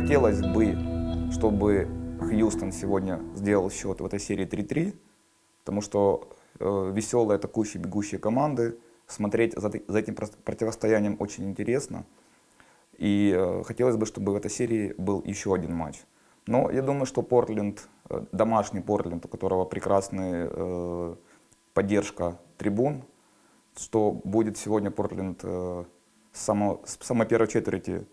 хотелось бы, чтобы Хьюстон сегодня сделал счет в этой серии 3-3, потому что э, веселые атакующие, бегущие команды, смотреть за, за этим противостоянием очень интересно. И э, хотелось бы, чтобы в этой серии был еще один матч. Но я думаю, что Портленд, э, домашний Портленд, у которого прекрасная э, поддержка трибун, что будет сегодня Портленд э, само, с самой первой четверти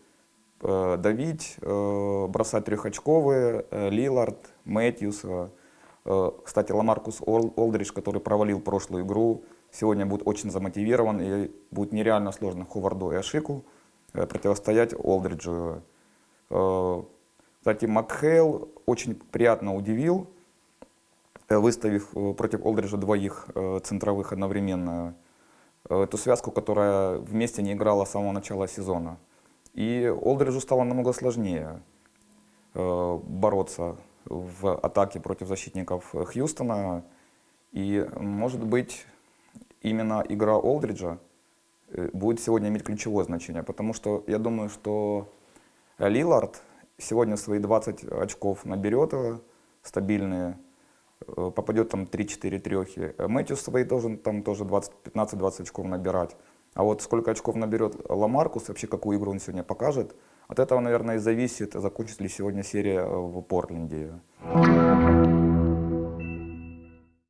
давить, э, бросать трехочковые, э, Лилард, Мэтьюс, э, э, кстати, Ламаркус Олдридж, который провалил прошлую игру, сегодня будет очень замотивирован и будет нереально сложно Ховарду и Ашику э, противостоять Олдриджу. Э, кстати, Макхейл очень приятно удивил, э, выставив э, против Олдриджа двоих центровых одновременно. Эту связку, которая вместе не играла с самого начала сезона. И Олдриджу стало намного сложнее бороться в атаке против защитников Хьюстона. И, может быть, именно игра Олдриджа будет сегодня иметь ключевое значение, потому что я думаю, что Лилард сегодня свои 20 очков наберет э, стабильные, э, попадет там 3-4 трехи. Мэтью свои должен там тоже 15-20 очков набирать. А вот сколько очков наберет Ламаркус, вообще какую игру он сегодня покажет, от этого, наверное, и зависит, закончится ли сегодня серия в Портленде.